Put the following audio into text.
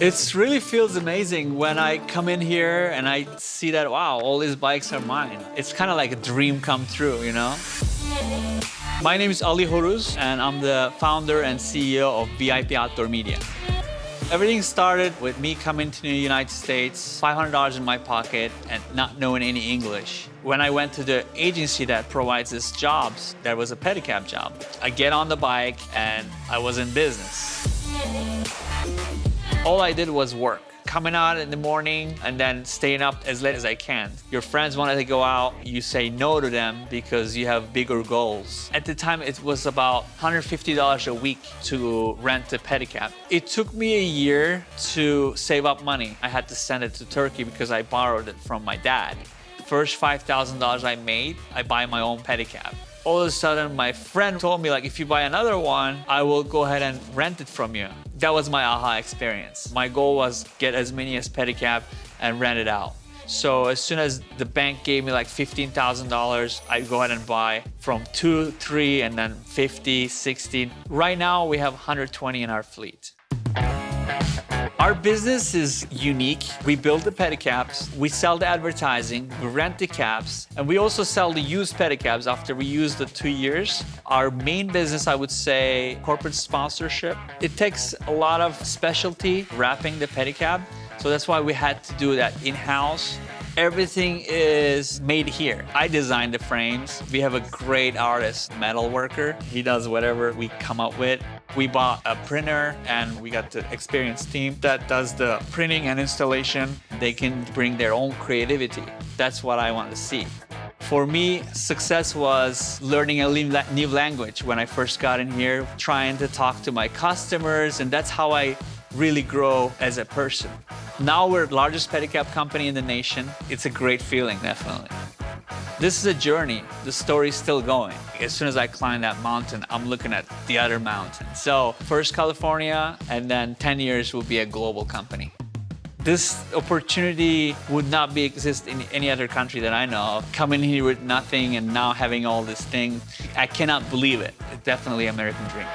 It really feels amazing when I come in here and I see that, wow, all these bikes are mine. It's kind of like a dream come true, you know? My name is Ali Horuz, and I'm the founder and CEO of VIP Outdoor Media. Everything started with me coming to the United States, $500 in my pocket, and not knowing any English. When I went to the agency that provides these jobs, there was a pedicab job. I get on the bike, and I was in business. All I did was work. Coming out in the morning and then staying up as late as I can. Your friends wanted to go out, you say no to them because you have bigger goals. At the time, it was about $150 a week to rent a pedicab. It took me a year to save up money. I had to send it to Turkey because I borrowed it from my dad. First $5,000 I made, I buy my own pedicab all of a sudden my friend told me like if you buy another one i will go ahead and rent it from you that was my aha experience my goal was get as many as pedicab and rent it out so as soon as the bank gave me like $15,000, I go ahead and buy from two, three, and then 50, 60. Right now, we have 120 in our fleet. Our business is unique. We build the pedicabs, we sell the advertising, we rent the cabs, and we also sell the used pedicabs after we use the two years. Our main business, I would say, corporate sponsorship. It takes a lot of specialty wrapping the pedicab, so that's why we had to do that in-house. Everything is made here. I designed the frames. We have a great artist, metal worker. He does whatever we come up with. We bought a printer and we got the experienced team that does the printing and installation. They can bring their own creativity. That's what I want to see. For me, success was learning a new language when I first got in here, trying to talk to my customers, and that's how I really grow as a person. Now we're the largest pedicab company in the nation. It's a great feeling, definitely. This is a journey. The story's still going. As soon as I climb that mountain, I'm looking at the other mountain. So first California, and then 10 years will be a global company. This opportunity would not be exist in any other country that I know. Coming here with nothing and now having all this thing, I cannot believe it. It's definitely American dream.